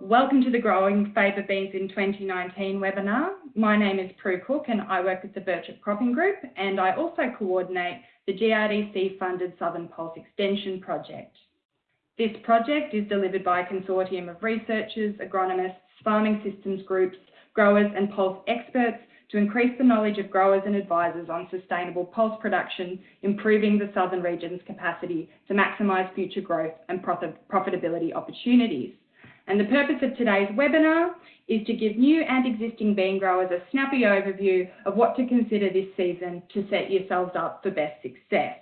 Welcome to the Growing Faba Beans in 2019 webinar. My name is Prue Cook and I work with the Birchip Cropping Group and I also coordinate the GRDC funded Southern Pulse Extension Project. This project is delivered by a consortium of researchers, agronomists, farming systems groups, growers and pulse experts to increase the knowledge of growers and advisors on sustainable pulse production, improving the southern region's capacity to maximise future growth and profitability opportunities. And the purpose of today's webinar is to give new and existing bean growers a snappy overview of what to consider this season to set yourselves up for best success.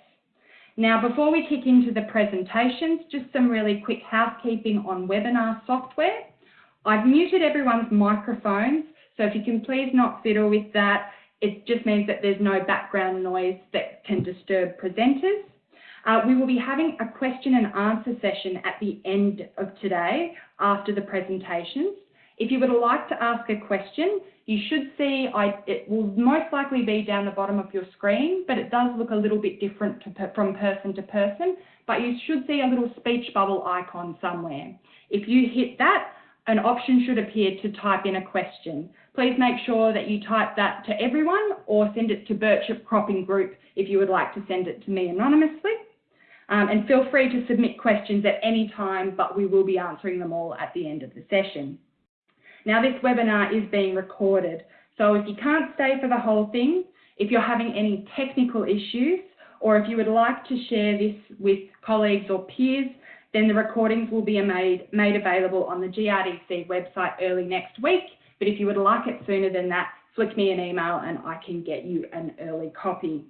Now, before we kick into the presentations, just some really quick housekeeping on webinar software. I've muted everyone's microphones, so if you can please not fiddle with that, it just means that there's no background noise that can disturb presenters. Uh, we will be having a question and answer session at the end of today after the presentations. If you would like to ask a question, you should see, I, it will most likely be down the bottom of your screen, but it does look a little bit different from person to person, but you should see a little speech bubble icon somewhere. If you hit that, an option should appear to type in a question. Please make sure that you type that to everyone or send it to Birchip Cropping Group if you would like to send it to me anonymously. Um, and feel free to submit questions at any time, but we will be answering them all at the end of the session. Now, this webinar is being recorded, so if you can't stay for the whole thing, if you're having any technical issues, or if you would like to share this with colleagues or peers, then the recordings will be made, made available on the GRDC website early next week. But if you would like it sooner than that, flick me an email and I can get you an early copy.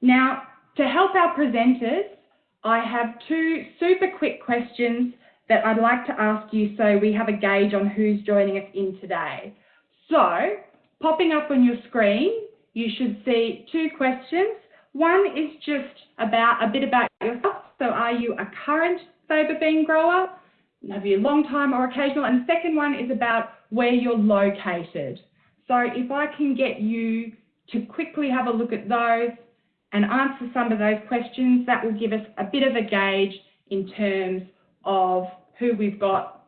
Now, to help our presenters, I have two super quick questions that I'd like to ask you so we have a gauge on who's joining us in today. So, popping up on your screen, you should see two questions. One is just about a bit about yourself. So are you a current faba bean grower? Have you long time or occasional? And the second one is about where you're located. So if I can get you to quickly have a look at those, and answer some of those questions. That will give us a bit of a gauge in terms of who we've got.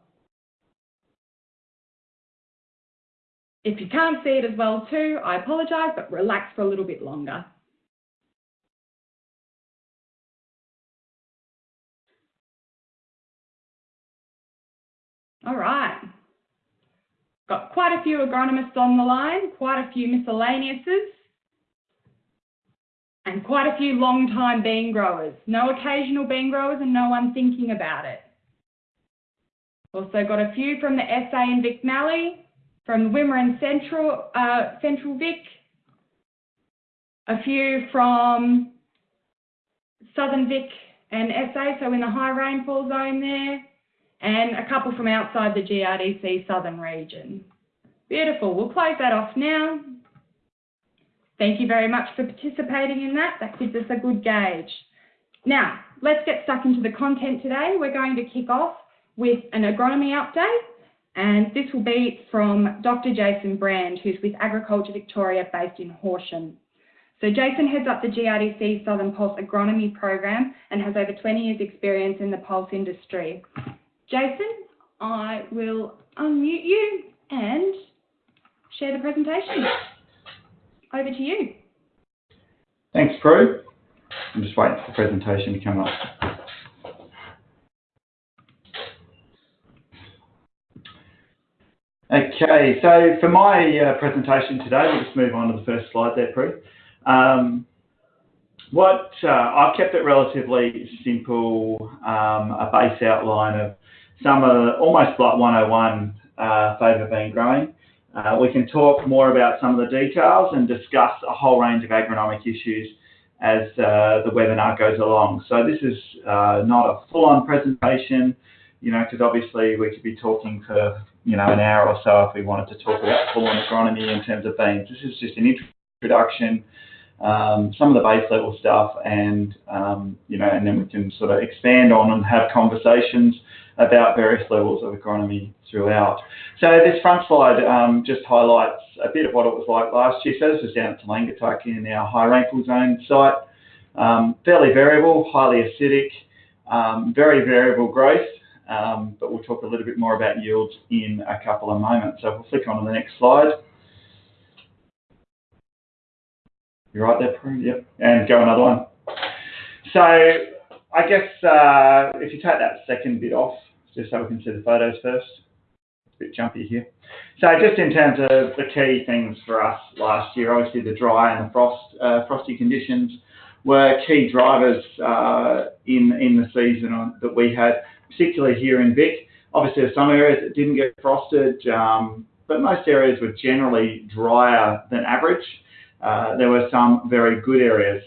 If you can't see it as well too, I apologise, but relax for a little bit longer. All right. Got quite a few agronomists on the line, quite a few miscellaneouses and quite a few long-time bean growers. No occasional bean growers and no one thinking about it. Also got a few from the SA and Vic Mallee, from Wimmera and Central, uh, Central Vic, a few from Southern Vic and SA, so in the high rainfall zone there, and a couple from outside the GRDC southern region. Beautiful, we'll close that off now. Thank you very much for participating in that. That gives us a good gauge. Now, let's get stuck into the content today. We're going to kick off with an agronomy update, and this will be from Dr. Jason Brand, who's with Agriculture Victoria based in Horsham. So Jason heads up the GRDC Southern Pulse Agronomy Program and has over 20 years experience in the pulse industry. Jason, I will unmute you and share the presentation. Over to you. Thanks, Prue. I'm just waiting for the presentation to come up. Okay, so for my uh, presentation today, we'll just move on to the first slide there, Prue. Um, what uh, I've kept it relatively simple, um, a base outline of some of almost like 101 uh, faba bean growing. Uh, we can talk more about some of the details and discuss a whole range of agronomic issues as uh, the webinar goes along. So this is uh, not a full-on presentation, you know, because obviously we could be talking for, you know, an hour or so if we wanted to talk about full-on agronomy in terms of beans. This is just an introduction, um, some of the base level stuff, and, um, you know, and then we can sort of expand on and have conversations about various levels of agronomy throughout. So this front slide um, just highlights a bit of what it was like last year. So this is down at Telangatuk in our high rainfall zone site. Um, fairly variable, highly acidic, um, very variable growth. um, but we'll talk a little bit more about yields in a couple of moments. So we'll flick on to the next slide. You're right there, Prue? Yep. And go another one. So I guess uh, if you take that second bit off, just so we can see the photos first. It's a bit jumpy here. So just in terms of the key things for us last year, obviously the dry and the frost, uh, frosty conditions were key drivers uh, in in the season on, that we had, particularly here in Vic. Obviously, there's some areas that didn't get frosted, um, but most areas were generally drier than average. Uh, there were some very good areas,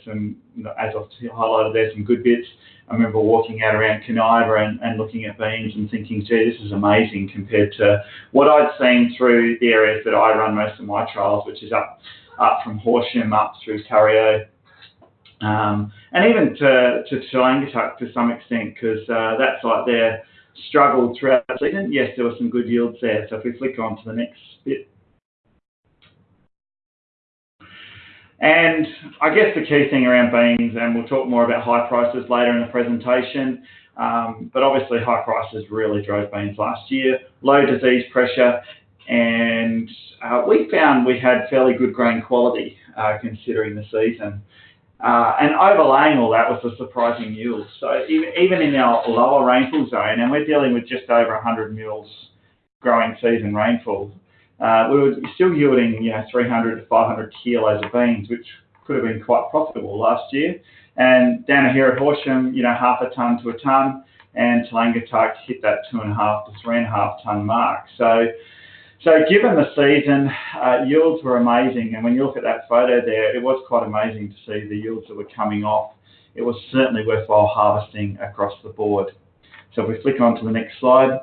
know, as I've highlighted there, some good bits. I remember walking out around Kaniva and, looking at beans and thinking, gee, this is amazing compared to what I'd seen through the areas that I run most of my trials, which is up from Horsham up through Curyo, um, and even to, to Telangatuk to some extent, because uh, that site there struggled throughout the season. Yes, there were some good yields there. So if we flick on to the next bit. And I guess the key thing around beans, and we'll talk more about high prices later in the presentation, um, but obviously high prices really drove beans last year, low disease pressure, and uh, we found we had fairly good grain quality uh, considering the season. Uh, and overlaying all that was the surprising yield. So even, even in our lower rainfall zone, and we're dealing with just over 100 mils growing season rainfall, we were still yielding you know 300 to 500 kilos of beans, which could have been quite profitable last year. And down here at Horsham, you know, half a tonne to a tonne, and Telangatuk hit that two and a half to three and a half tonne mark. So so given the season, uh, yields were amazing, and when you look at that photo there, it was quite amazing to see the yields that were coming off. It was certainly worthwhile harvesting across the board. So if we flick on to the next slide.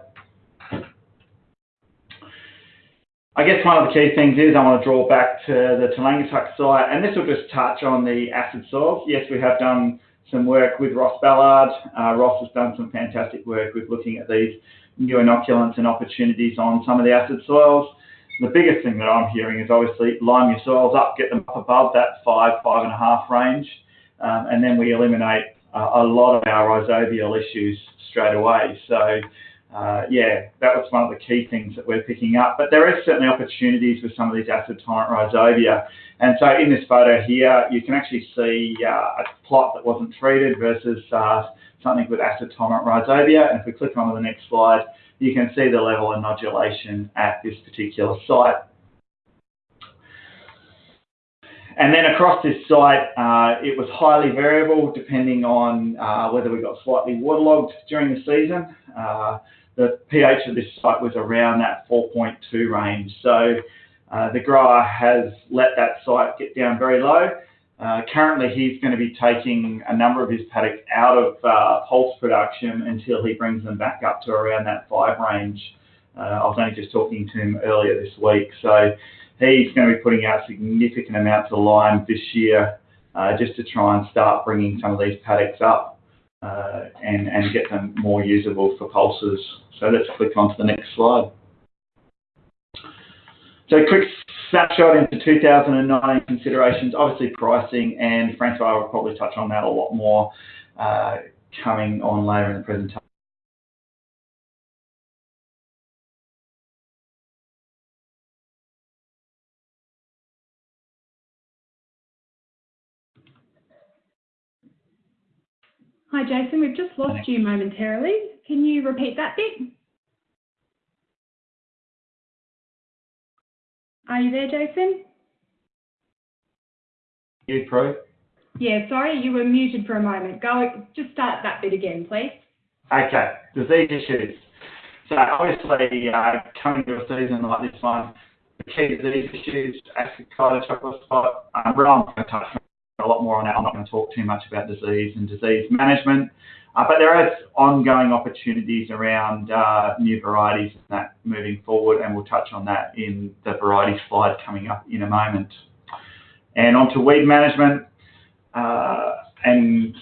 I guess one of the key things is I want to draw back to the Telangatuk site, and this will just touch on the acid soils. Yes, we have done some work with Ross Ballard. Uh, Ross has done some fantastic work with looking at these new inoculants and opportunities on some of the acid soils. The biggest thing that I'm hearing is obviously lime your soils up, get them up above that five, five and a half range, um, and then we eliminate uh, a lot of our rhizobial issues straight away. So uh, yeah, that was one of the key things that we're picking up. But there is certainly opportunities with some of these acid tolerant rhizobia. And so in this photo here, you can actually see uh, a plot that wasn't treated versus uh, something with acid tolerant rhizobia. And if we click on to the next slide, you can see the level of nodulation at this particular site. And then across this site, uh, it was highly variable depending on uh, whether we got slightly waterlogged during the season. Uh, the pH of this site was around that 4.2 range. So uh, the grower has let that site get down very low uh, currently, he's going to be taking a number of his paddocks out of uh, pulse production until he brings them back up to around that five range. Uh, I was only just talking to him earlier this week, so he's going to be putting out significant amounts of lime this year uh, just to try and start bringing some of these paddocks up and, and get them more usable for pulses. So let's click on to the next slide. So quick snapshot into 2009 considerations, obviously pricing, and Francois will probably touch on that a lot more uh, coming on later in the presentation. Hi Jason, we've just lost you momentarily. Can you repeat that bit? Are you there, Jason? You, Prue? Yeah, sorry, you were muted for a moment. Go, just start that bit again, please. Okay, disease issues. So obviously, uh, coming to a season like this one, the key disease issues, acid chocolate spot, uh, Ron's going to touch a lot more on that. I'm not going to talk too much about disease and disease management. Uh, but there is ongoing opportunities around uh, new varieties and that moving forward, and we'll touch on that in the variety slide coming up in a moment. And on to weed management. Uh, and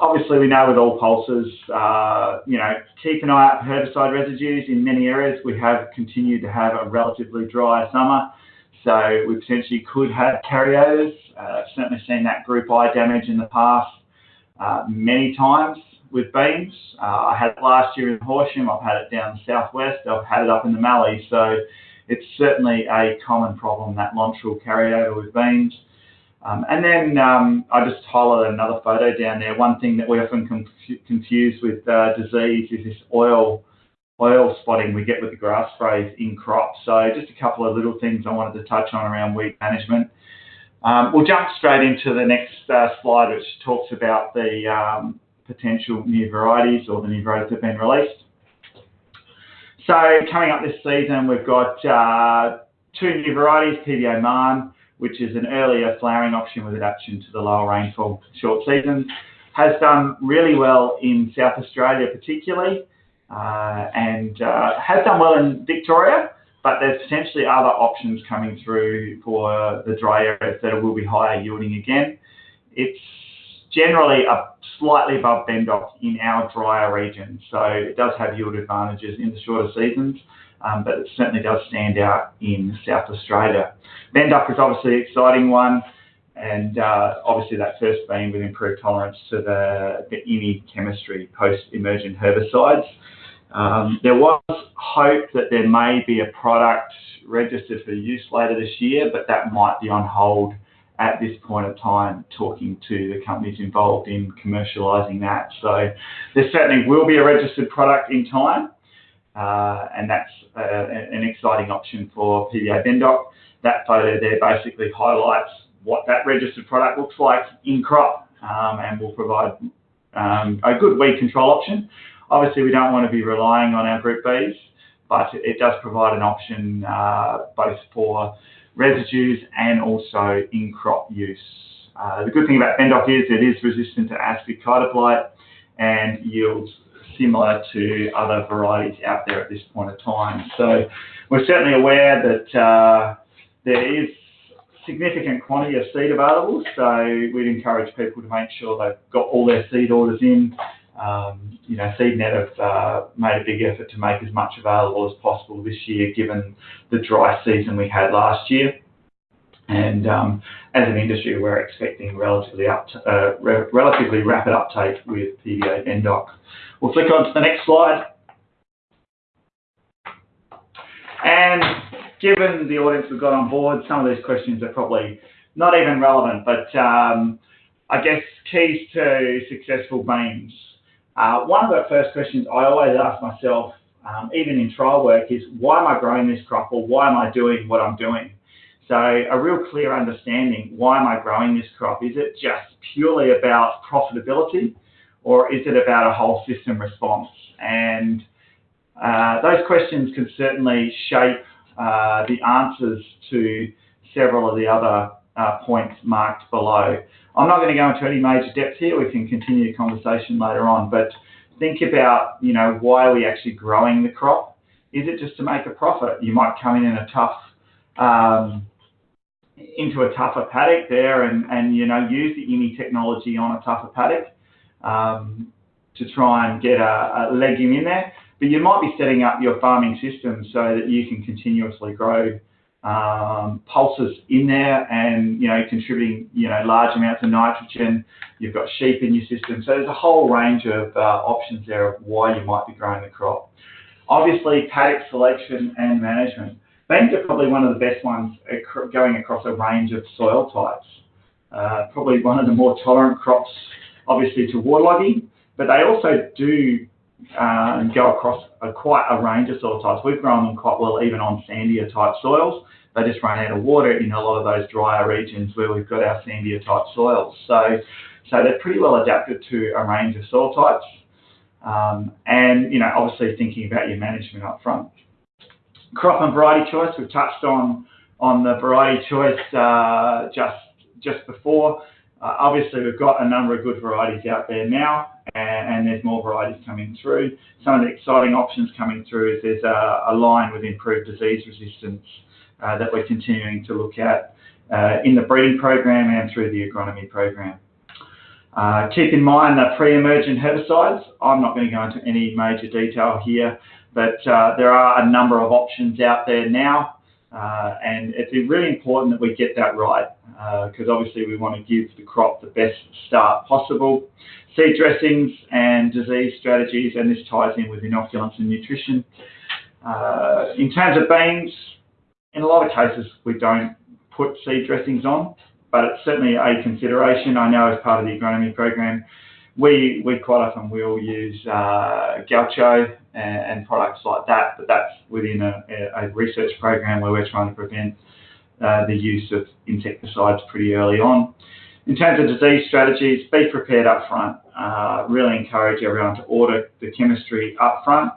obviously we know with all pulses, uh, you know, keep an eye out for herbicide residues. In many areas, we have continued to have a relatively dry summer. So we potentially could have carryovers. Uh, certainly seen that group I damage in the past uh, many times. with beans. Uh, I had it last year in Horsham. I've had it down the southwest. I've had it up in the Mallee. So it's certainly a common problem that carry carryover with beans. Um, and then um, I just highlighted another photo down there. One thing that we often conf- confuse with uh, disease is this oil oil spotting we get with the grass sprays in crops. So just a couple of little things I wanted to touch on around weed management. Um, we'll jump straight into the next uh, slide, which talks about the um, potential new varieties or the new varieties that have been released. So coming up this season, we've got uh, two new varieties, PBA Marne, which is an earlier flowering option with adaptation to the lower rainfall short seasons, has done really well in South Australia particularly, and uh, has done well in Victoria, but there's potentially other options coming through for the dry areas that will be higher yielding again. It's generally a slightly above Bendoc in our drier region, so it does have yield advantages in the shorter seasons, um, but it certainly does stand out in South Australia. Bendoc is obviously an exciting one, and uh, obviously that first bean with improved tolerance to the, the IMI chemistry post-emergent herbicides. Um, there was hope that there may be a product registered for use later this year, but that might be on hold at this point of time, talking to the companies involved in commercialising that. So there certainly will be a registered product in time, uh, and that's uh, an exciting option for PBA Bendoc. That photo there basically highlights what that registered product looks like in crop um, and will provide um, a good weed control option. Obviously, we don't want to be relying on our Group Bs, but it does provide an option uh, both for residues and also in crop use. Uh, the good thing about Bendoc is it is resistant to ascochyta blight and yields similar to other varieties out there at this point of time. So we're certainly aware that uh, there is significant quantity of seed available, so we'd encourage people to make sure they've got all their seed orders in um, you know, SeedNet have uh, made a big effort to make as much available as possible this year, given the dry season we had last year. And um, as an industry, we're expecting relatively up uh, re relatively rapid uptake with PBA Bendoc. We'll flick on to the next slide. And given the audience we've got on board, some of these questions are probably not even relevant, but um, I guess keys to successful beans. Uh, one of the first questions I always ask myself, um, even in trial work, is why am I growing this crop or why am I doing what I'm doing? So a real clear understanding, why am I growing this crop? Is it just purely about profitability or is it about a whole system response? And uh, those questions can certainly shape uh, the answers to several of the other uh, points marked below. I'm not going to go into any major depth here. We can continue the conversation later on, but think about, you know, why are we actually growing the crop? Is it just to make a profit? You might come in in a tough, um, into a tougher paddock there and, and, you know, use the IMI technology on a tougher paddock um, to try and get a, a legume in there. But you might be setting up your farming system so that you can continuously grow um, pulses in there and, you know, contributing, you know, large amounts of nitrogen. You've got sheep in your system. So there's a whole range of uh, options there of why you might be growing the crop. Obviously, paddock selection and management. Beans are probably one of the best ones going across a range of soil types. Uh, probably one of the more tolerant crops, obviously, to waterlogging, but they also do uh, go across a, quite a range of soil types. We've grown them quite well even on sandier type soils. They just run out of water in a lot of those drier regions where we've got our sandier type soils. So, so they're pretty well adapted to a range of soil types. Um, and, you know, obviously thinking about your management up front. Crop and variety choice, we've touched on, on the variety choice uh, just, just before. Uh, obviously, we've got a number of good varieties out there now, and, and, there's more varieties coming through. Some of the exciting options coming through is there's a, a line with improved disease resistance that we're continuing to look at uh, in the breeding program and through the agronomy program. Uh, keep in mind the pre-emergent herbicides, I'm not going to go into any major detail here, but uh, there are a number of options out there now, uh, and it's really important that we get that right. because uh, obviously we want to give the crop the best start possible. Seed dressings and disease strategies, and this ties in with inoculants and nutrition. Uh, in terms of beans, in a lot of cases we don't put seed dressings on, but it's certainly a consideration. I know as part of the agronomy program, we we quite often will use uh, Gaucho and, and, products like that, but that's within a, a, research program where we're trying to prevent uh, the use of insecticides pretty early on. In terms of disease strategies, be prepared up front. Uh, really encourage everyone to order the chemistry up front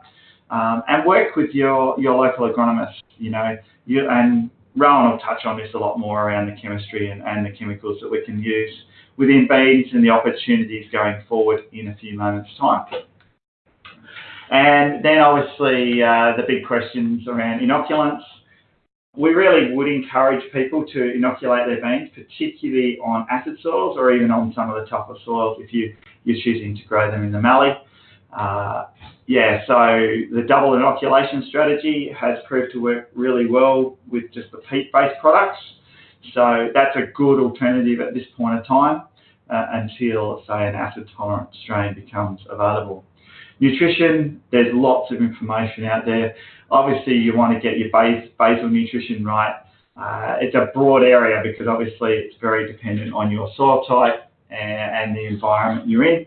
um, and work with your, your local agronomist. You know, you, and Rowan will touch on this a lot more around the chemistry and, and the chemicals that we can use within beans and the opportunities going forward in a few moments' time. And then obviously uh, the big questions around inoculants. We really would encourage people to inoculate their beans, particularly on acid soils or even on some of the tougher soils if you, you're choosing to grow them in the mallee. Uh, yeah, so the double inoculation strategy has proved to work really well with just the peat-based products. So that's a good alternative at this point in time uh, until, say, an acid-tolerant strain becomes available. Nutrition, there's lots of information out there. Obviously, you want to get your basal nutrition right. Uh, it's a broad area because obviously it's very dependent on your soil type and, the environment you're in.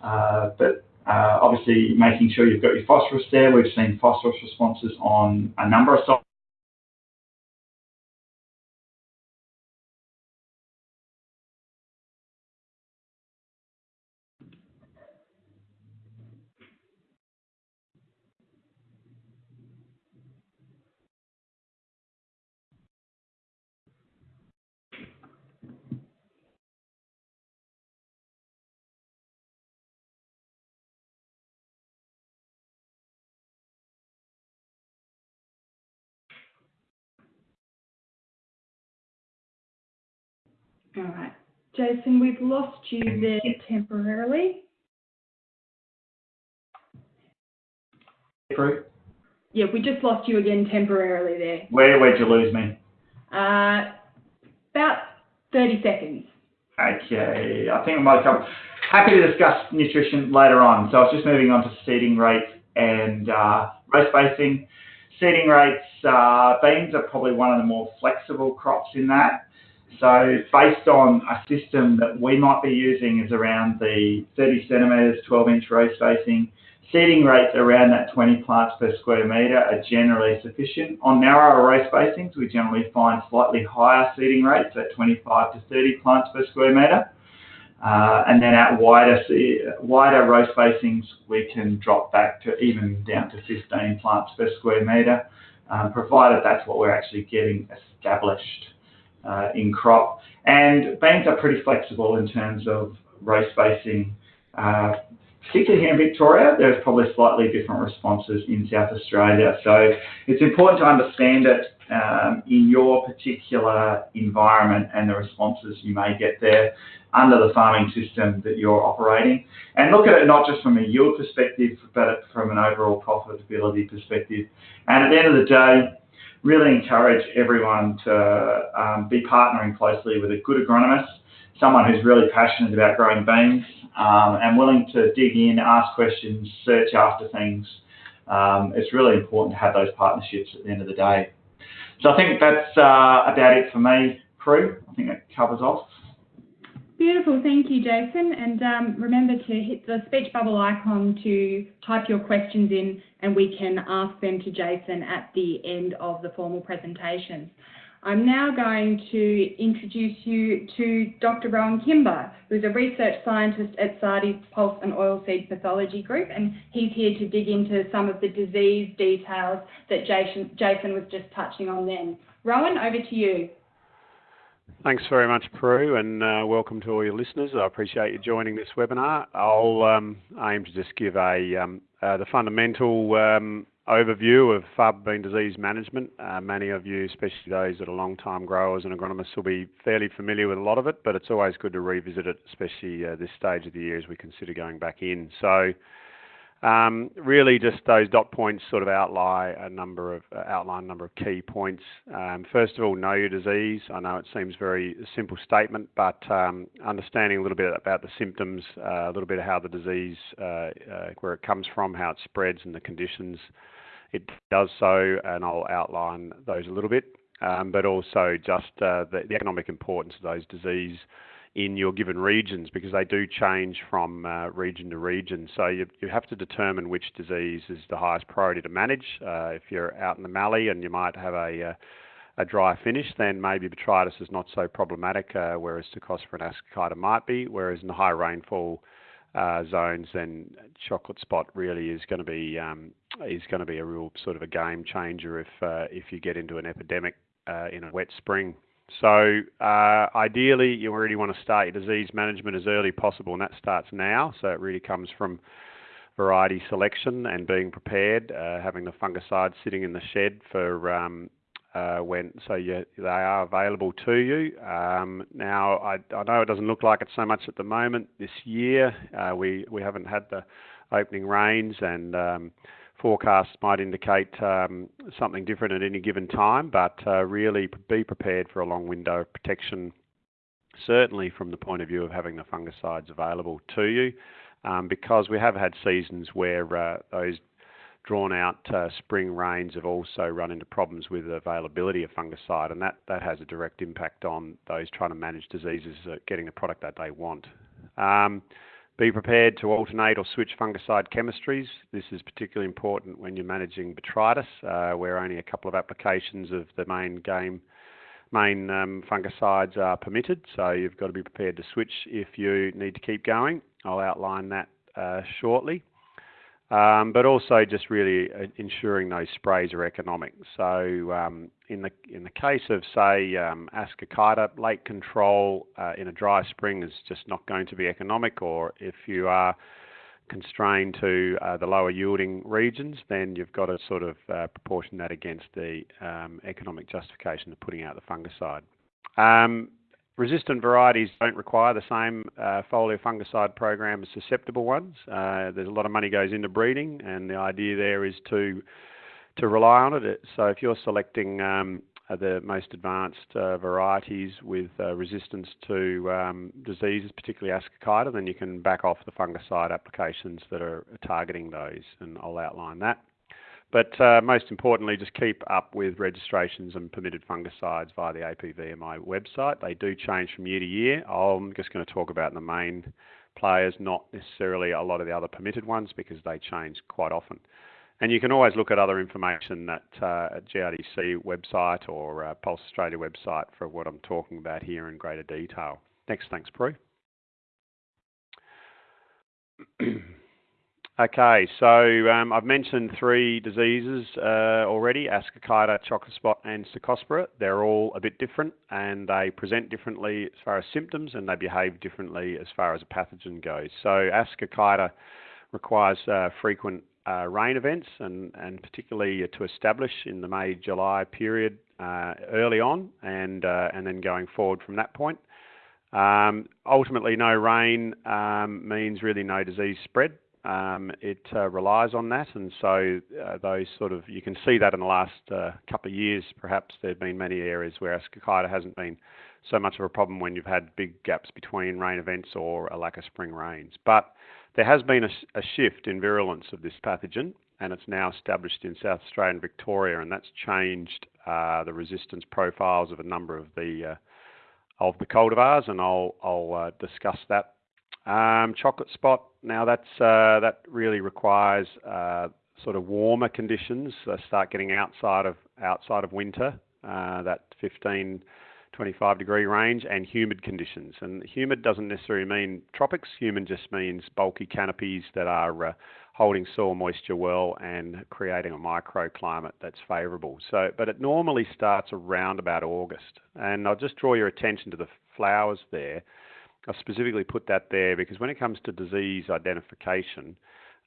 But Uh, obviously, making sure you've got your phosphorus there. We've seen phosphorus responses on a number of soils All right. Jason, we've lost you there temporarily. Through? Yeah, we just lost you again temporarily there. Where, where'd you lose me? Uh, about 30 seconds. Okay, I think I might come. Happy to discuss nutrition later on. So I was just moving on to seeding rates and uh, row spacing. Seeding rates, uh, beans are probably one of the more flexible crops in that. So based on a system that we might be using is around the 30 centimetres, 12 inch row spacing. Seeding rates around that 20 plants per square metre are generally sufficient. On narrower row spacings, we generally find slightly higher seeding rates at 25 to 30 plants per square metre. Uh, and then at wider, wider row spacings, we can drop back to even down to 15 plants per square metre, um, provided that's what we're actually getting established in crop. And beans are pretty flexible in terms of row spacing. Uh, particularly here in Victoria, there's probably slightly different responses in South Australia. So it's important to understand it um, in your particular environment and the responses you may get there under the farming system that you're operating. And look at it not just from a yield perspective, but from an overall profitability perspective. And at the end of the day, really encourage everyone to um, be partnering closely with a good agronomist, someone who's really passionate about growing beans um, and willing to dig in, ask questions, search after things. Um, it's really important to have those partnerships at the end of the day. So I think that's uh, about it for me, Prue. I think that covers off. Beautiful, thank you, Jason. And um, remember to hit the speech bubble icon to type your questions in and we can ask them to Jason at the end of the formal presentation. I'm now going to introduce you to Dr. Rowan Kimber, who's a research scientist at SARDI's Pulse and Oilseed Pathology Group, and he's here to dig into some of the disease details that Jason, Jason was just touching on then. Rowan, over to you. Thanks very much, Prue, and uh, welcome to all your listeners. I appreciate you joining this webinar. I'll um, aim to just give a um, uh, the fundamental um, overview of faba bean disease management. Uh, many of you, especially those that are long-time growers and agronomists, will be fairly familiar with a lot of it, but it's always good to revisit it, especially this stage of the year as we consider going back in. Um, really, just those dot points sort of outline a number of uh, outline a number of key points. Um, first of all, know your disease. I know it seems very simple statement, but um, understanding a little bit about the symptoms, uh, a little bit of how the disease, uh, where it comes from, how it spreads, and the conditions it does so, and I'll outline those a little bit. But also just the, the economic importance of those disease in your given regions because they do change from uh, region to region. So you, you have to determine which disease is the highest priority to manage. Uh, if you're out in the Mallee and you might have a, uh, a dry finish, then maybe botrytis is not so problematic, uh, whereas Cercospora and Ascochyta might be. Whereas in the high rainfall uh, zones, then chocolate spot really is going to be um, is going to be a real sort of a game changer if uh, if you get into an epidemic in a wet spring. So uh, ideally, you really want to start your disease management as early as possible, and that starts now. So it really comes from variety selection and being prepared, uh, having the fungicides sitting in the shed for um, uh, when so you, they are available to you. Um, now I, I, know it doesn't look like it so much at the moment this year. Uh, we we haven't had the opening rains and um, forecasts might indicate um, something different at any given time, but uh, really be prepared for a long window of protection, certainly from the point of view of having the fungicides available to you, um, because we have had seasons where uh, those drawn out uh, spring rains have also run into problems with the availability of fungicide, and that, that has a direct impact on those trying to manage diseases uh, getting the product that they want. Um, be prepared to alternate or switch fungicide chemistries. This is particularly important when you're managing botrytis, uh, where only a couple of applications of the main game main um, fungicides are permitted. So you've got to be prepared to switch if you need to keep going. I'll outline that uh, shortly. Um, but also just really uh, ensuring those sprays are economic. So um, in the in the case of say um, Ascochyta, late control uh, in a dry spring is just not going to be economic. Or if you are constrained to uh, the lower yielding regions, then you've got to sort of uh, proportion that against the um, economic justification of putting out the fungicide. Resistant varieties don't require the same uh, foliar fungicide program as susceptible ones. Uh, there's a lot of money goes into breeding, and the idea there is to to rely on it. So if you're selecting um, the most advanced uh, varieties with uh, resistance to um, diseases, particularly Ascochyta, then you can back off the fungicide applications that are targeting those, and I'll outline that. But uh, most importantly, just keep up with registrations and permitted fungicides via the APVMA website. They do change from year to year. I'm just going to talk about the main players, not necessarily a lot of the other permitted ones because they change quite often. And you can always look at other information at, uh, at GRDC website or uh, Pulse Australia website for what I'm talking about here in greater detail. Next, thanks, Prue. Okay, so um, I've mentioned three diseases uh, already, Ascochyta, chocolate spot and Cercospora. They're all a bit different and they present differently as far as symptoms and they behave differently as far as a pathogen goes. So Ascochyta requires uh, frequent uh, rain events and, and particularly to establish in the May-July period uh, early on and, uh, and then going forward from that point. Um, ultimately, no rain um, means really no disease spread. Um, it uh, relies on that, and so uh, those sort of you can see that in the last uh, couple of years. Perhaps there have been many areas where Ascochyta hasn't been so much of a problem when you've had big gaps between rain events or a lack of spring rains. But there has been a, a shift in virulence of this pathogen, and it's now established in South Australia and Victoria, and that's changed uh, the resistance profiles of a number of the uh, of the cultivars, and I'll I'll uh, discuss that um, chocolate spot, now that's uh, that really requires uh, sort of warmer conditions. Uh, start getting outside of outside of winter, uh, that 15, 25 degree range, and humid conditions. And humid doesn't necessarily mean tropics. Humid just means bulky canopies that are uh, holding soil moisture well and creating a microclimate that's favourable. So, but it normally starts around about August. And I'll just draw your attention to the flowers there. I specifically put that there because when it comes to disease identification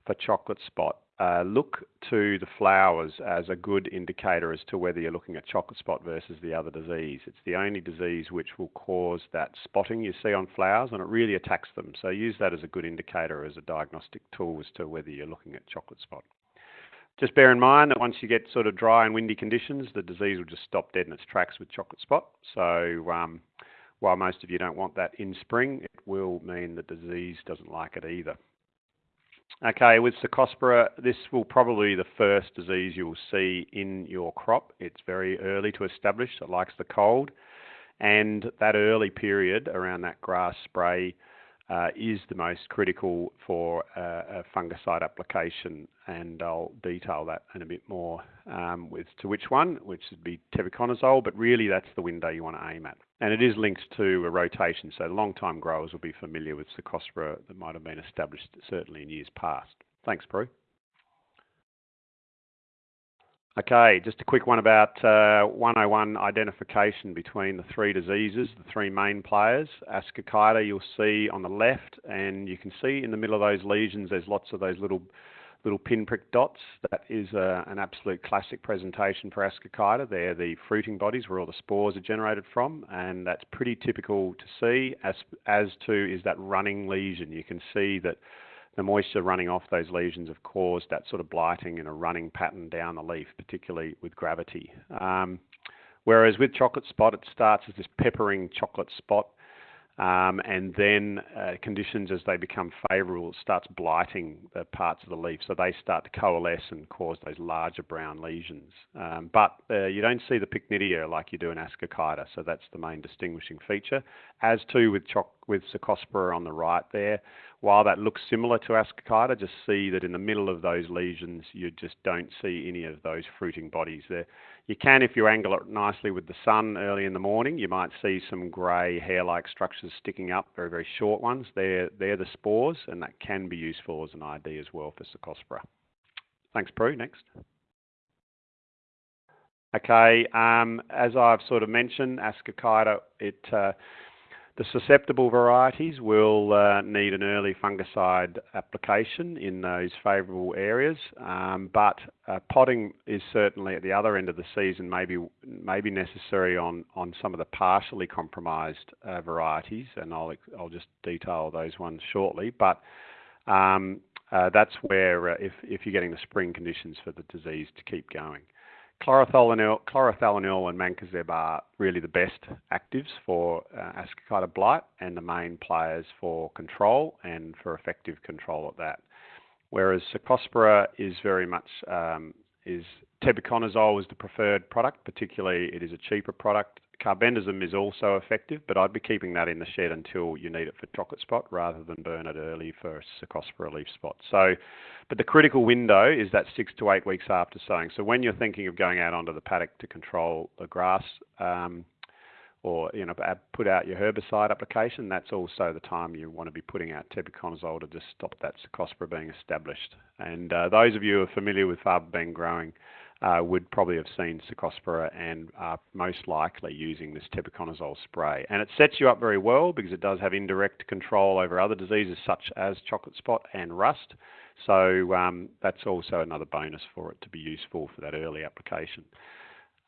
for chocolate spot, uh, look to the flowers as a good indicator as to whether you're looking at chocolate spot versus the other disease. It's the only disease which will cause that spotting you see on flowers and it really attacks them. So use that as a good indicator as a diagnostic tool as to whether you're looking at chocolate spot. Just bear in mind that once you get sort of dry and windy conditions, the disease will just stop dead in its tracks with chocolate spot. So um, while most of you don't want that in spring, it will mean the disease doesn't like it either. Okay, with Cercospora, this will probably be the first disease you will see in your crop. It's very early to establish, it likes the cold, and that early period around that grass spray is the most critical for uh, a fungicide application, and I'll detail that in a bit more um, with to which one, which would be tebuconazole, but really that's the window you want to aim at. And it is linked to a rotation, so long-time growers will be familiar with Cercospora that might have been established certainly in years past. Thanks, Prue. Okay, just a quick one about uh, 101 identification between the three diseases, the three main players. Ascochyta you'll see on the left, and you can see in the middle of those lesions there's lots of those little little pinprick dots. That is uh, an absolute classic presentation for Ascochyta. They're the fruiting bodies where all the spores are generated from, and that's pretty typical to see, as, as to is that running lesion. You can see that the moisture running off those lesions have caused that sort of blighting and a running pattern down the leaf, particularly with gravity. Um, whereas with chocolate spot, it starts as this peppering chocolate spot um, and then uh, conditions as they become favourable starts blighting the parts of the leaf, so they start to coalesce and cause those larger brown lesions. Um, but uh, you don't see the pycnidia like you do in Ascochyta, so that's the main distinguishing feature. As too with choc with Cercospora on the right there, while that looks similar to Ascochyta, just see that in the middle of those lesions you just don't see any of those fruiting bodies there. You can, if you angle it nicely with the sun early in the morning, you might see some grey hair-like structures sticking up, very, very short ones. They're, they're the spores, and that can be useful as an ID as well for Cercospora. Thanks, Prue. Next. Okay, um, as I've sort of mentioned, Ascochyta, it uh, the susceptible varieties will uh, need an early fungicide application in those favourable areas, um, but uh, potting is certainly at the other end of the season maybe maybe necessary on, on some of the partially compromised uh, varieties, and I'll I'll just detail those ones shortly. But um, uh, that's where uh, if if you're getting the spring conditions for the disease to keep going. Chlorothalonil, chlorothalonil and mancozeb are really the best actives for uh, ascochyta blight and the main players for control and for effective control of that. Whereas Cercospora is very much um, is tebuconazole is the preferred product, particularly it is a cheaper product Carbendazim is also effective, but I'd be keeping that in the shed until you need it for chocolate spot rather than burn it early for Cercospora leaf spot. So, but the critical window is that six to eight weeks after sowing. So when you're thinking of going out onto the paddock to control the grass, um, or you know put out your herbicide application, that's also the time you want to be putting out tebuconazole to just stop that Cercospora being established. And uh, those of you who are familiar with faba bean growing uh, would probably have seen Cercospora and are most likely using this tebuconazole spray. And it sets you up very well because it does have indirect control over other diseases such as chocolate spot and rust. So um, that's also another bonus for it to be useful for that early application.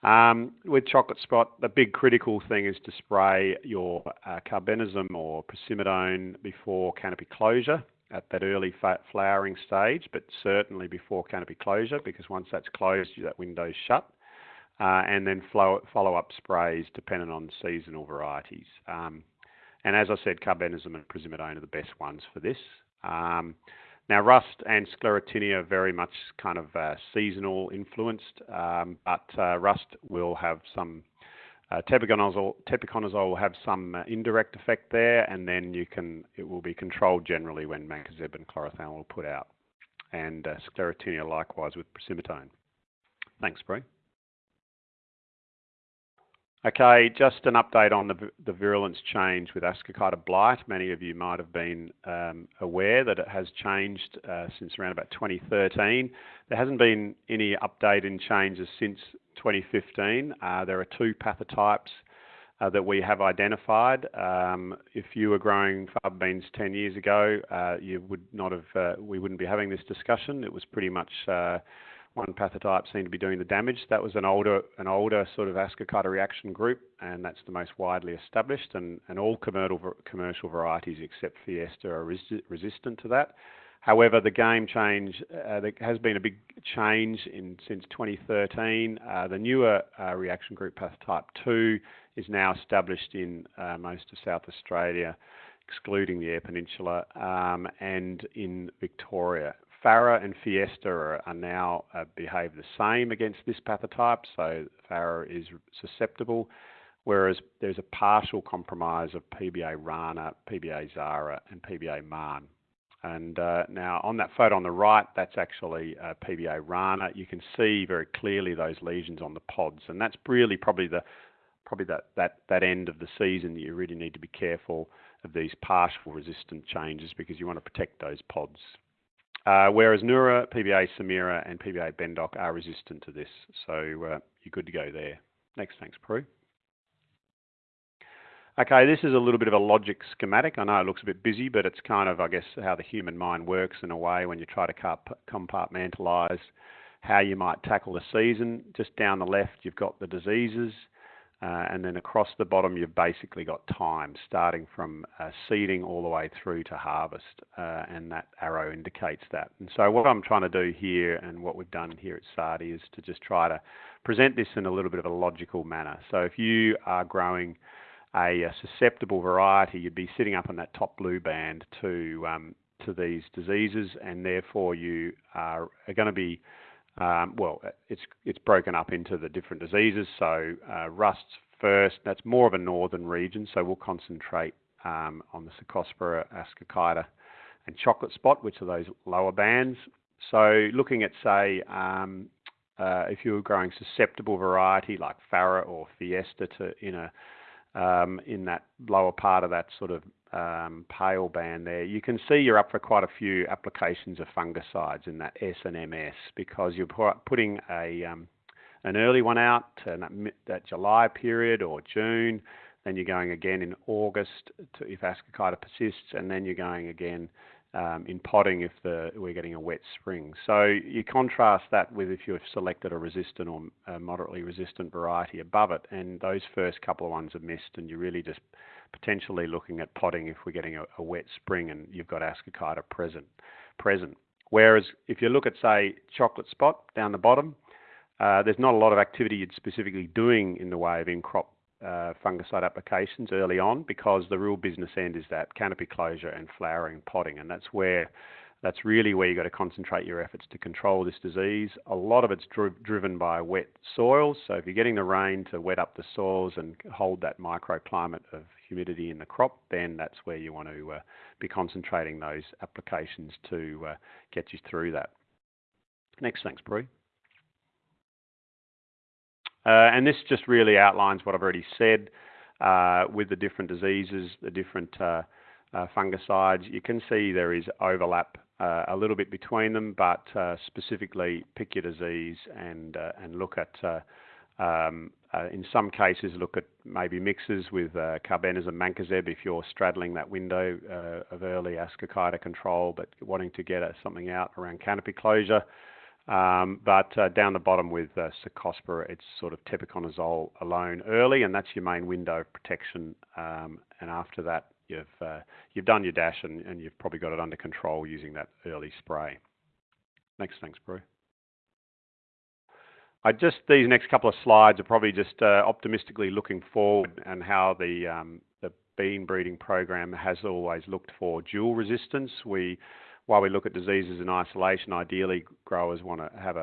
Um, with chocolate spot, the big critical thing is to spray your uh, carbendazim or procymidone before canopy closure at that early flowering stage, but certainly before canopy closure, because once that's closed, that window's shut. Uh, and then flow, follow up sprays depending on seasonal varieties. Um, and as I said, carbendazim and procymidone are the best ones for this. Um, now, rust and sclerotinia are very much kind of uh, seasonal influenced, um, but uh, rust will have some tebuconazole, will have some uh, indirect effect there, and then you can it will be controlled generally when mancozeb and chlorothalonil will put out, and uh, sclerotinia likewise with procymidone. Thanks, Prue. Okay, just an update on the, virulence change with Ascochyta blight. Many of you might have been um, aware that it has changed uh, since around about 2013. There hasn't been any update in changes since 2015. Uh, there are two pathotypes uh, that we have identified. Um, if you were growing faba beans 10 years ago, you would not have, we wouldn't be having this discussion. It was pretty much one pathotype seemed to be doing the damage. That was an older, an older sort of Ascochyta reaction group, and that's the most widely established. And, and all commercial commercial varieties except Fiesta are resi resistant to that. However, the game change, uh, there has been a big change in since 2013. Uh, the newer uh, reaction group pathotype 2 is now established in uh, most of South Australia, excluding the Eyre Peninsula, um, and in Victoria. Farah and Fiesta are, are now uh, behave the same against this pathotype, so Farah is susceptible, whereas there's a partial compromise of PBA Rana, PBA Zahra, and PBA Marne. And uh, now on that photo on the right, that's actually uh, PBA Rana. You can see very clearly those lesions on the pods, and that's really probably the probably that, that, that end of the season that you really need to be careful of these partial resistant changes because you want to protect those pods. Uh, whereas Nura, PBA Samira, and PBA Bendoc are resistant to this, so uh, you're good to go there. Next, thanks, Prue. Okay, this is a little bit of a logic schematic. I know it looks a bit busy, but it's kind of, I guess, how the human mind works in a way when you try to compartmentalise how you might tackle the season. Just down the left, you've got the diseases. Uh, and then across the bottom, you've basically got time starting from uh, seeding all the way through to harvest, uh, and that arrow indicates that. And so, what I'm trying to do here, and what we've done here at SARDI, is to just try to present this in a little bit of a logical manner. So, if you are growing a, a susceptible variety, you'd be sitting up in that top blue band to um, to these diseases, and therefore you are, are going to be um, well, it's it's broken up into the different diseases. So uh, rusts first. That's more of a northern region. So we'll concentrate um, on the Cercospora, Ascochyta, and chocolate spot, which are those lower bands. So looking at say um, uh, if you were growing susceptible variety like Farah or Fiesta to in a um, in that lower part of that sort of um, pale band there, you can see you're up for quite a few applications of fungicides in that S and MS because you're putting a um, an early one out to that, that, July period or June, then you're going again in August to, if Ascochyta persists, and then you're going again um, in potting if the, we're getting a wet spring. So you contrast that with if you've selected a resistant or a moderately resistant variety above it, and those first couple of ones are missed, and you're really just potentially looking at potting if we're getting a, a wet spring and you've got Ascochyta present. present. Whereas if you look at, say, chocolate spot down the bottom, uh, there's not a lot of activity you're specifically doing in the way of in-crop uh, fungicide applications early on because the real business end is that canopy closure and flowering potting, and that's where that's really where you've got to concentrate your efforts to control this disease. A lot of it's dri driven by wet soils, so if you're getting the rain to wet up the soils and hold that microclimate of humidity in the crop, then that's where you want to uh, be concentrating those applications to uh, get you through that. Next, thanks, Prue. Uh, and this just really outlines what I've already said uh, with the different diseases, the different uh, uh fungicides. You can see there is overlap a little bit between them, but specifically pick your disease and and look at um, in some cases look at maybe mixes with uh, carbendazim mancozeb if you're straddling that window of early ascochyta control, but wanting to get something out around canopy closure. Um, but uh, down the bottom with uh, Cercospora, it's sort of tebuconazole alone early, and that's your main window of protection. Um, and after that, you've uh, you've done your dash, and, and, you've probably got it under control using that early spray. Next, thanks, Prue. Just these next couple of slides are probably just uh, optimistically looking forward and how the um, the bean breeding program has always looked for dual resistance. We while we look at diseases in isolation, ideally growers want to have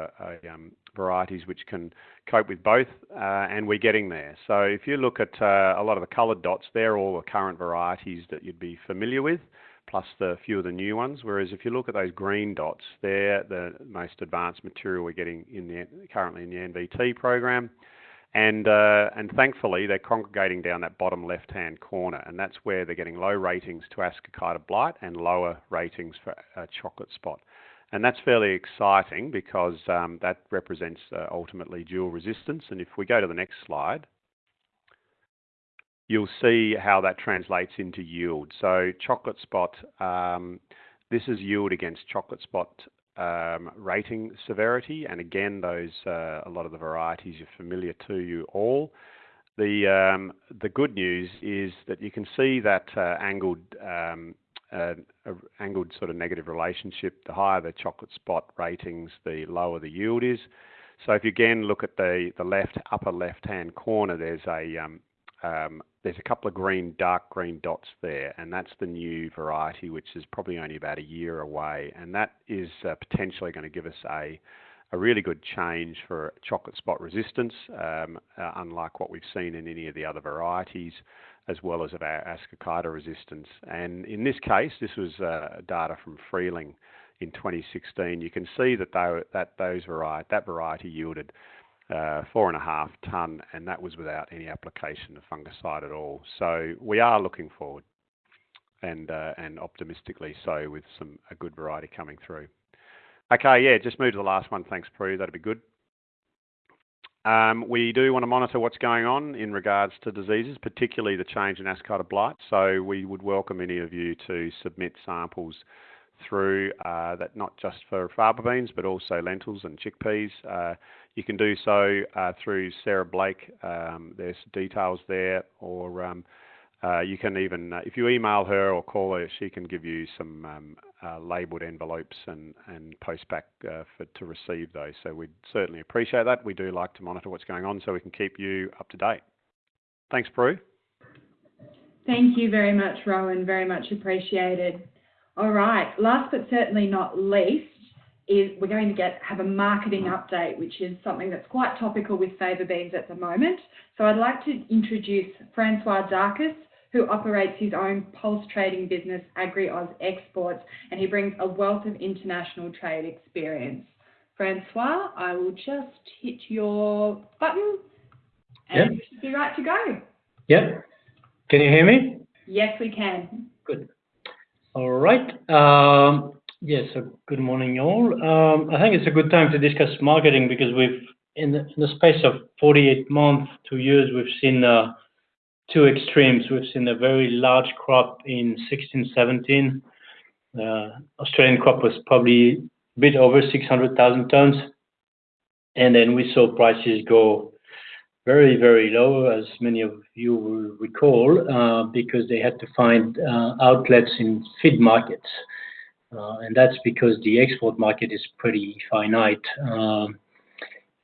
um, varieties which can cope with both, uh, and we're getting there. So if you look at uh, a lot of the coloured dots, they're all the current varieties that you'd be familiar with, plus the few of the new ones. Whereas if you look at those green dots, they're the most advanced material we're getting in the currently in the NVT program. And, uh, and thankfully, they're congregating down that bottom left-hand corner, and that's where they're getting low ratings to Ascochyta blight and lower ratings for uh, chocolate spot. And that's fairly exciting because um, that represents uh, ultimately dual resistance. And if we go to the next slide, you'll see how that translates into yield. So chocolate spot, um, this is yield against chocolate spot um, rating severity, and again, those uh, a lot of the varieties are familiar to you all. The um, the good news is that you can see that uh, angled um, uh, angled sort of negative relationship. The higher the chocolate spot ratings, the lower the yield is. So if you again look at the the left upper left hand corner, there's a um, there's a couple of green, dark green dots there, and that's the new variety, which is probably only about a year away, and that is uh, potentially going to give us a a really good change for chocolate spot resistance, um, uh, unlike what we've seen in any of the other varieties, as well as of our ascochyta resistance. And in this case, this was uh, data from Freeling in 2016. You can see that they, that those variety that variety yielded uh, four and a half ton, and that was without any application of fungicide at all. So we are looking forward, and uh, and optimistically so, with some a good variety coming through. Okay, yeah, just move to the last one. Thanks, Prue. That'd be good. Um, we do want to monitor what's going on in regards to diseases, particularly the change in ascochyta blight. So we would welcome any of you to submit samples through uh, that, not just for faba beans, but also lentils and chickpeas. Uh, you can do so uh, through Sarah Blake. Um, there's details there, or um, uh, you can even, uh, if you email her or call her, she can give you some um, uh, labelled envelopes and, and post back for, to receive those. So we'd certainly appreciate that. We do like to monitor what's going on so we can keep you up to date. Thanks, Prue. Thank you very much, Rowan. Very much appreciated. All right. Last but certainly not least is we're going to get have a marketing update, which is something that's quite topical with faba beans at the moment. So I'd like to introduce Francois Darkus, who operates his own pulse trading business, AgriOz Exports, and he brings a wealth of international trade experience. Francois, I will just hit your button and yep. you be right to go. Yep. Can you hear me? Yes, we can. Good. All right. Um, yes, so good morning, all. Um, I think it's a good time to discuss marketing because we've, in the, space of 48 months, two years, we've seen uh, two extremes. We've seen a very large crop in 16, 17. Uh, Australian crop was probably a bit over 600,000 tons. And then we saw prices go very, very low, as many of you will recall, uh, because they had to find uh, outlets in feed markets. Uh, and that's because the export market is pretty finite. Um,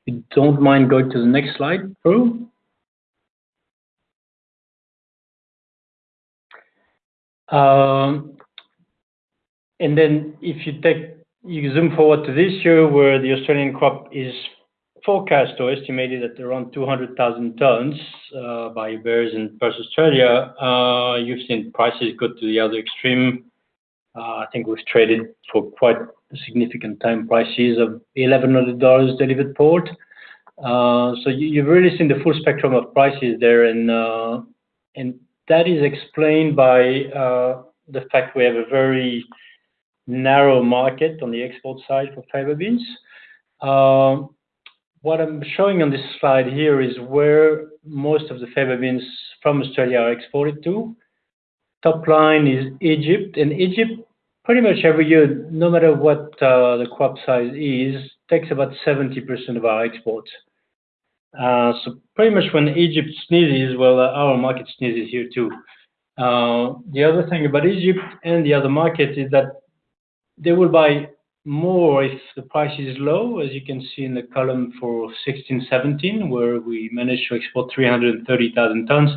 if you don't mind going to the next slide, Prue. Um, and then if you take, you zoom forward to this year where the Australian crop is forecast or estimated at around 200,000 tons uh, by ABARES in Perth Australia, uh, you've seen prices go to the other extreme. Uh, I think we've traded for quite a significant time prices of $1,100 delivered port. So you, have really seen the full spectrum of prices there, and and that is explained by the fact we have a very narrow market on the export side for faba beans. What I'm showing on this slide here is where most of the faba beans from Australia are exported to. Top line is Egypt, and Egypt pretty much every year, no matter what uh, the crop size is, takes about 70% of our exports. Uh, so pretty much when Egypt sneezes, well, uh, our market sneezes here too. The other thing about Egypt and the other markets is that they will buy more if the price is low, as you can see in the column for 16, 17, where we managed to export 330,000 tons,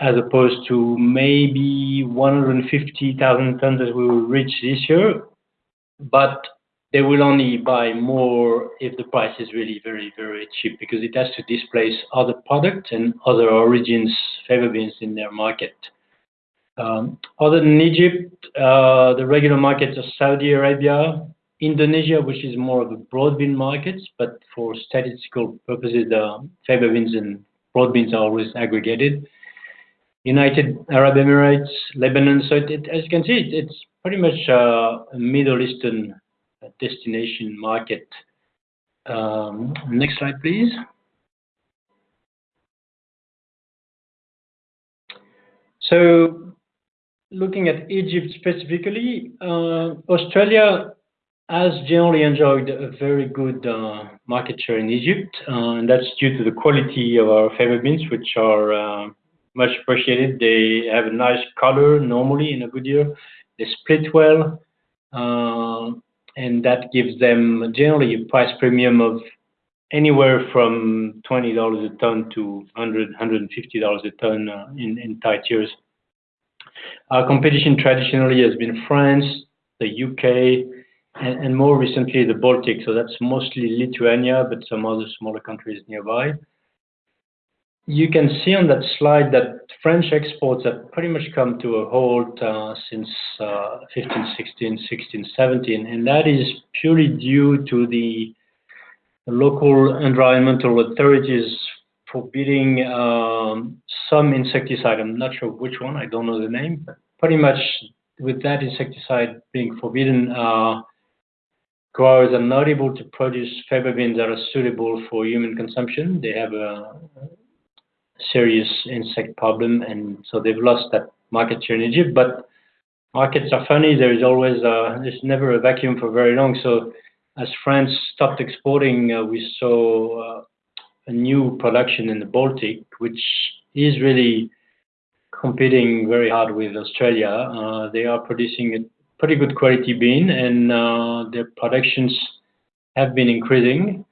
as opposed to maybe 150,000 tons that we will reach this year. But they will only buy more if the price is really very, very cheap because it has to displace other products and other origins faba beans in their market. Um, other than Egypt, uh, the regular markets are Saudi Arabia, Indonesia, which is more of a broad bean market, but for statistical purposes, the faba beans and broad beans are always aggregated. United Arab Emirates, Lebanon. So as you can see, it, it's pretty much uh, a Middle Eastern destination market. Um, next slide, please. Looking at Egypt specifically, uh, Australia has generally enjoyed a very good uh, market share in Egypt, uh, and that's due to the quality of our faba beans, which are much appreciated. They have a nice color normally in a good year. They split well, and that gives them generally a price premium of anywhere from $20 a ton to $100-$150 a ton in tight years. Our competition traditionally has been France, the U.K., and more recently, the Baltics. So that's mostly Lithuania, but some other smaller countries nearby. You can see on that slide that French exports have pretty much come to a halt uh, since uh, 2015, 2016, 2016, 2017, and that is purely due to the local environmental authorities forbidding um, some insecticide. I'm not sure which one, I don't know the name, but pretty much with that insecticide being forbidden, uh, growers are not able to produce faba beans that are suitable for human consumption. They have a serious insect problem, and so they've lost that market share in Egypt. But markets are funny. There is always, uh, there's never a vacuum for very long. So as France stopped exporting, uh, we saw a new production in the Baltic, which is really competing very hard with Australia. Uh, they are producing a pretty good quality bean, and uh, their productions have been increasing,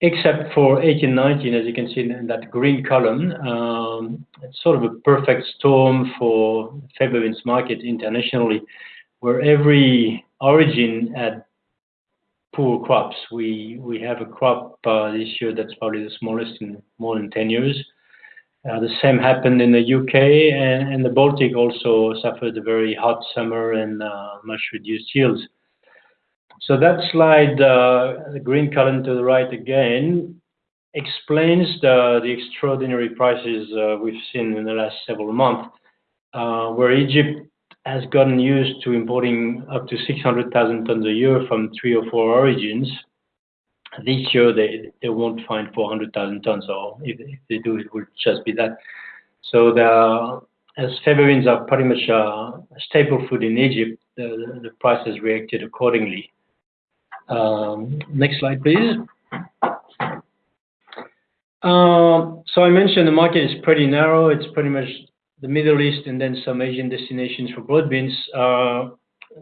except for 2018, 2019, as you can see in that green column. Um, it's sort of a perfect storm for faba beans market internationally, where every origin had poor crops. We have a crop uh, this year that's probably the smallest in more than 10 years. Uh, the same happened in the U.K., and the Baltic also suffered a very hot summer and uh, much reduced yields. So that slide, the green column to the right again, explains the extraordinary prices we've seen in the last several months, where Egypt has gotten used to importing up to 600,000 tons a year from three or four origins. This year, they they won't find 400,000 tons, or if they do, it will just be that. So the, as faba are pretty much a staple food in Egypt, the price has reacted accordingly. Um, next slide, please. Um, so I mentioned the market is pretty narrow. It's pretty much the Middle East and then some Asian destinations for broad beans. Uh,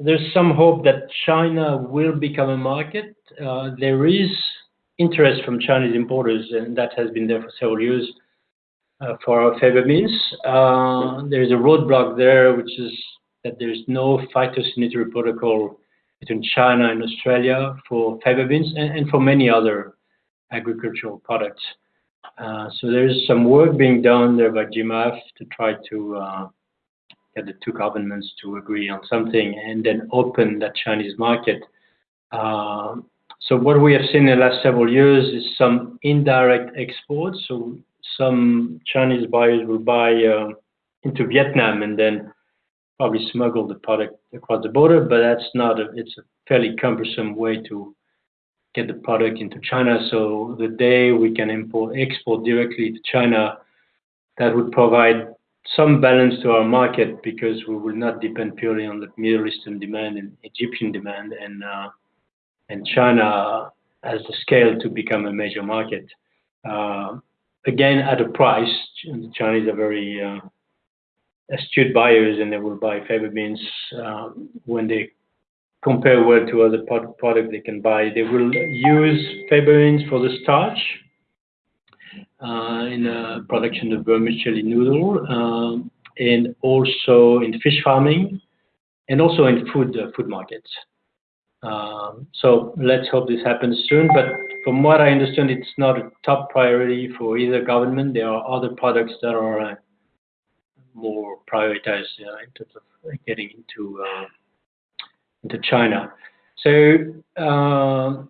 there's some hope that China will become a market. Uh, there is interest from Chinese importers, and that has been there for several years, uh, for our beans. There's a roadblock there, which is that there's no phytosanitary protocol between China and Australia for faba beans and for many other agricultural products. Uh, so there is some work being done there by GMAF to try to uh, get the two governments to agree on something and then open that Chinese market. Uh, so what we have seen in the last several years is some indirect exports. So some Chinese buyers will buy into Vietnam and then probably smuggle the product across the border, but that's not a... It's a fairly cumbersome way to get the product into China. So the day we can import export directly to China, that would provide some balance to our market because we will not depend purely on the Middle Eastern demand and Egyptian demand, and uh, and China has the scale to become a major market. Uh, again, at a price, the Chinese are very uh, astute buyers, and they will buy faba beans when they compare well to other product they can buy. They will use faba beans for the starch uh, in the production of vermicelli noodle, uh, and also in fish farming, and also in food uh, food markets. Um, so let's hope this happens soon, but from what I understand, it's not a top priority for either government. There are other products that are more prioritized in terms of getting into China. So, uh,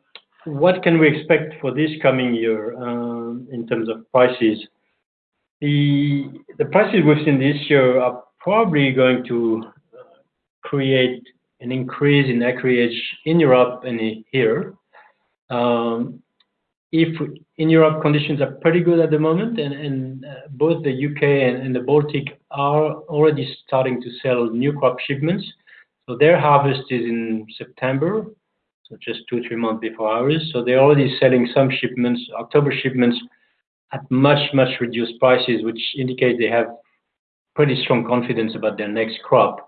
what can we expect for this coming year uh, in terms of prices? The prices we've seen this year are probably going to uh, create an increase in acreage in Europe and here. Um, if in Europe, conditions are pretty good at the moment, and both the U.K. and the Baltic are already starting to sell new crop shipments. So their harvest is in September, so just two, three months before ours. So they're already selling some shipments, October shipments, at much, much reduced prices, which indicate they have pretty strong confidence about their next crop.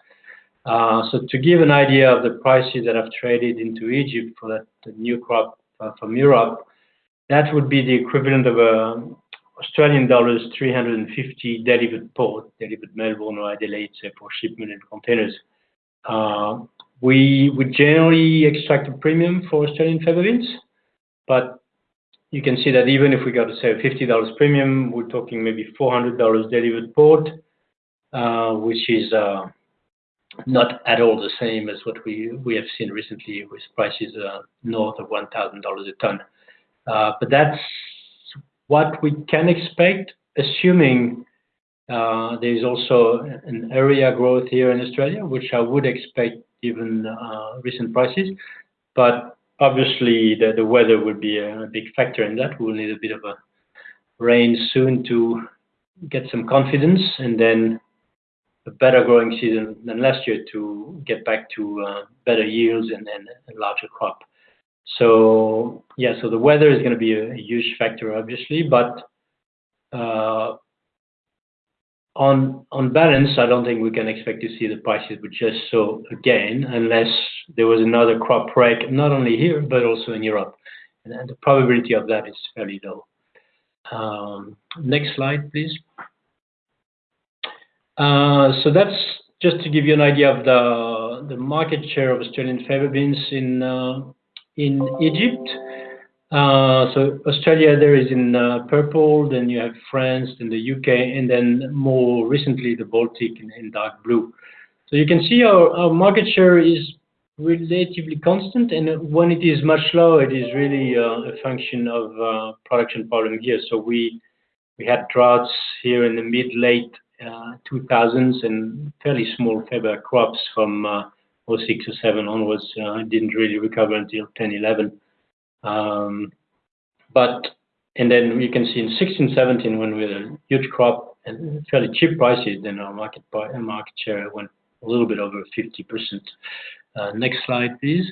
Uh, so to give an idea of the prices that have traded into Egypt for that new crop uh, from Europe, that would be the equivalent of a Australian dollars 350 delivered port, delivered Melbourne or Adelaide, say, for shipment in containers. Uh, we would generally extract a premium for Australian beans, but you can see that even if we got to say $50 premium, we're talking maybe $400 delivered port, uh, which is uh, not at all the same as what we we have seen recently with prices north of $1,000 a ton. But that's what we can expect, assuming there's also an area growth here in Australia, which I would expect given uh, recent prices. But obviously, the, the weather will be a big factor in that. We'll need a bit of a rain soon to get some confidence, and then a better growing season than last year to get back to uh, better yields and, and a larger crop. So yeah, so the weather is going to be a, huge factor, obviously, but uh, on balance, I don't think we can expect to see the prices we just saw again, unless there was another crop break, not only here but also in Europe, the probability of that is fairly low. Um, next slide, please. Uh, so that's just to give you an idea of the market share of Australian faba beans uh, in Egypt. Uh, so Australia there is in uh, purple, then you have France, then the UK, and then more recently the Baltic in, in dark blue. So you can see our, our market share is relatively constant, and when it is much lower, it is really uh, a function of uh, production problem here. So we we had droughts here in the mid late 2000s uh, and fairly small faba crops from uh, 06 or 07 onwards. Didn't really recover until 10, 11. Um, but and then you can see in 16, 17 when we had a huge crop and fairly cheap prices, then our market market share went a little bit over 50%. Uh, next slide, please.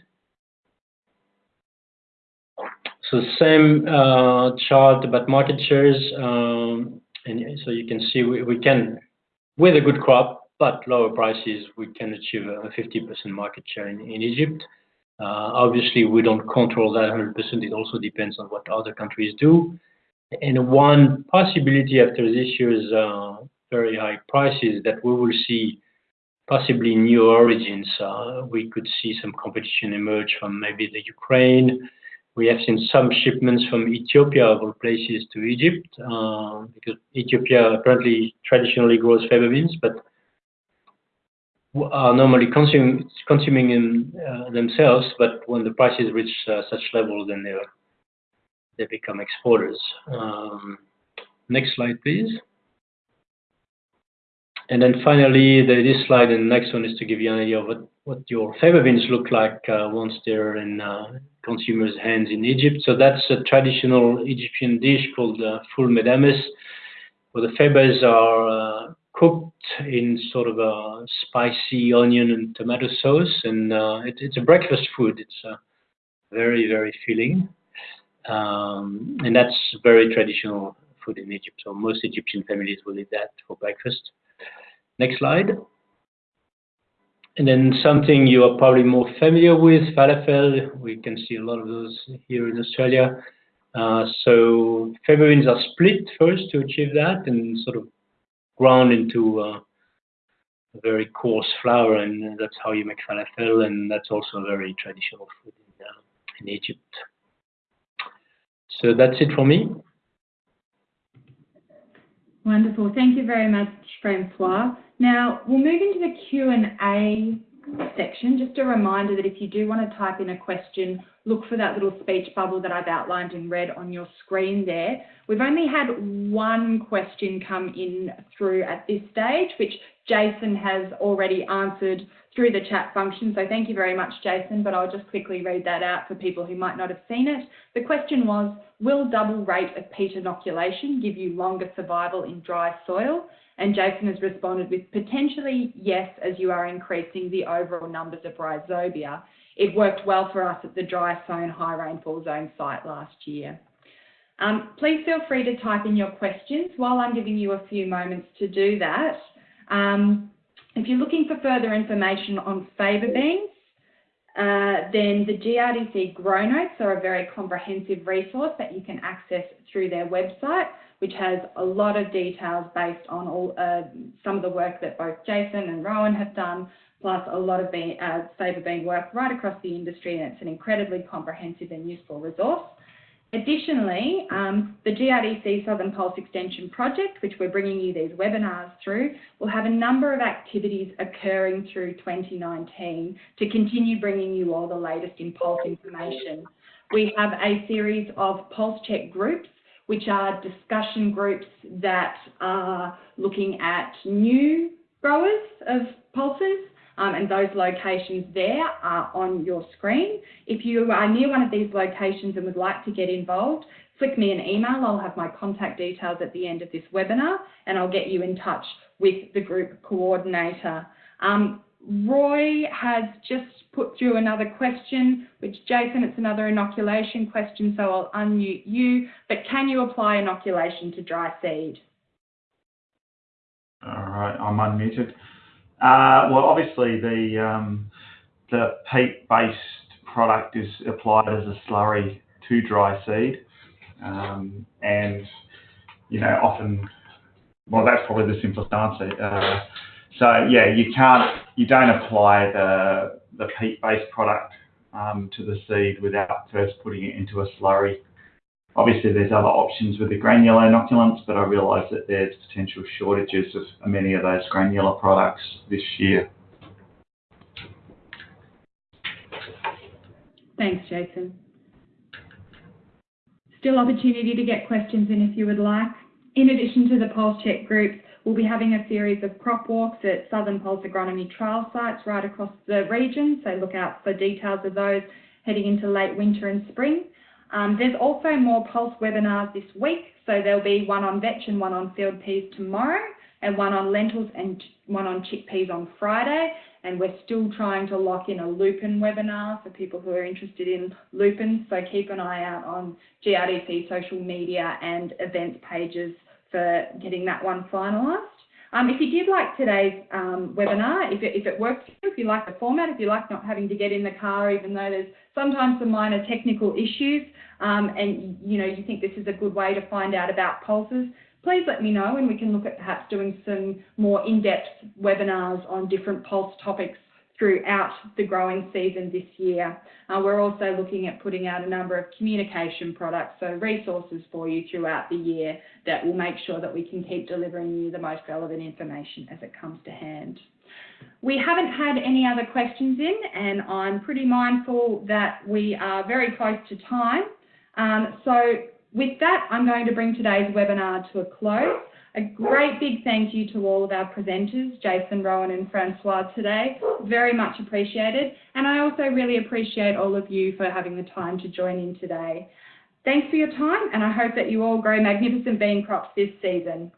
So same uh, chart about market shares. Um, and so you can see we, we can, with a good crop, but lower prices, we can achieve a 50% market share in, in Egypt. Uh, obviously, we don't control that 100%. It also depends on what other countries do. And one possibility after this year's uh, very high prices that we will see possibly new origins. Uh, we could see some competition emerge from maybe the Ukraine, we have seen some shipments from Ethiopia, of all places, to Egypt, because Ethiopia apparently traditionally grows faba beans, but are normally consuming, consuming them, uh, themselves, but when the prices reach uh, such levels, then they, they become exporters. Um, next slide, please. And then finally, this slide and the next one is to give you an idea of what, what your faba beans look like uh, once they're in uh, consumers' hands in Egypt. So that's a traditional Egyptian dish called uh, ful medames, where the fabas are uh, cooked in sort of a spicy onion and tomato sauce, and uh, it, it's a breakfast food. It's uh, very, very filling, um, and that's very traditional food in Egypt. So most Egyptian families will eat that for breakfast. Next slide. And then something you are probably more familiar with, falafel. We can see a lot of those here in Australia. Uh, so beans are split first to achieve that and sort of ground into a very coarse flour, and that's how you make falafel, and that's also a very traditional food in, uh, in Egypt. So that's it for me. Wonderful. Thank you very much, Francois. Now, we'll move into the Q&A section. Just a reminder that if you do want to type in a question look for that little speech bubble that I've outlined in red on your screen there. We've only had one question come in through at this stage, which Jason has already answered through the chat function. So thank you very much, Jason, but I'll just quickly read that out for people who might not have seen it. The question was, will double rate of peat inoculation give you longer survival in dry soil? And Jason has responded with potentially yes, as you are increasing the overall numbers of rhizobia. It worked well for us at the dry sown high rainfall zone site last year. Um, please feel free to type in your questions while I'm giving you a few moments to do that. Um, if you're looking for further information on faba beans, uh, then the GRDC Grow Notes are a very comprehensive resource that you can access through their website, which has a lot of details based on all uh, some of the work that both Jason and Rowan have done, plus a lot of bean, uh, faba bean work right across the industry, and it's an incredibly comprehensive and useful resource. Additionally, um, the GRDC Southern Pulse Extension Project, which we're bringing you these webinars through, will have a number of activities occurring through 2019 to continue bringing you all the latest in pulse information. We have a series of pulse check groups, which are discussion groups that are looking at new growers of pulses um, and those locations there are on your screen. If you are near one of these locations and would like to get involved, flick me an email. I'll have my contact details at the end of this webinar and I'll get you in touch with the group coordinator. Um, Roy has just put through another question, which Jason, it's another inoculation question, so I'll unmute you. But can you apply inoculation to dry seed? All right, I'm unmuted. Uh, well, obviously the um, the peat-based product is applied as a slurry to dry seed, um, and you know often, well, that's probably the simplest answer. Uh, so yeah, you can't, you don't apply the the peat-based product um, to the seed without first putting it into a slurry. Obviously, there's other options with the granular inoculants, but I realise that there's potential shortages of many of those granular products this year. Thanks, Jason. Still opportunity to get questions in if you would like. In addition to the Pulse Check groups, we'll be having a series of crop walks at Southern Pulse Agronomy trial sites right across the region, so look out for details of those heading into late winter and spring. Um, there's also more Pulse webinars this week, so there'll be one on vetch and one on field peas tomorrow, and one on lentils and one on chickpeas on Friday. And we're still trying to lock in a lupin webinar for people who are interested in lupins, so keep an eye out on GRDC social media and events pages for getting that one finalised. Um, if you did like today's um, webinar, if it, if it you, if you like the format, if you like not having to get in the car, even though there's sometimes some minor technical issues, um, and you know you think this is a good way to find out about pulses, please let me know and we can look at perhaps doing some more in-depth webinars on different pulse topics throughout the growing season this year. Uh, we're also looking at putting out a number of communication products, so resources for you throughout the year that will make sure that we can keep delivering you the most relevant information as it comes to hand. We haven't had any other questions in and I'm pretty mindful that we are very close to time. Um, so with that, I'm going to bring today's webinar to a close. A great big thank you to all of our presenters, Jason, Rowan and Francois today. Very much appreciated. And I also really appreciate all of you for having the time to join in today. Thanks for your time and I hope that you all grow magnificent bean crops this season.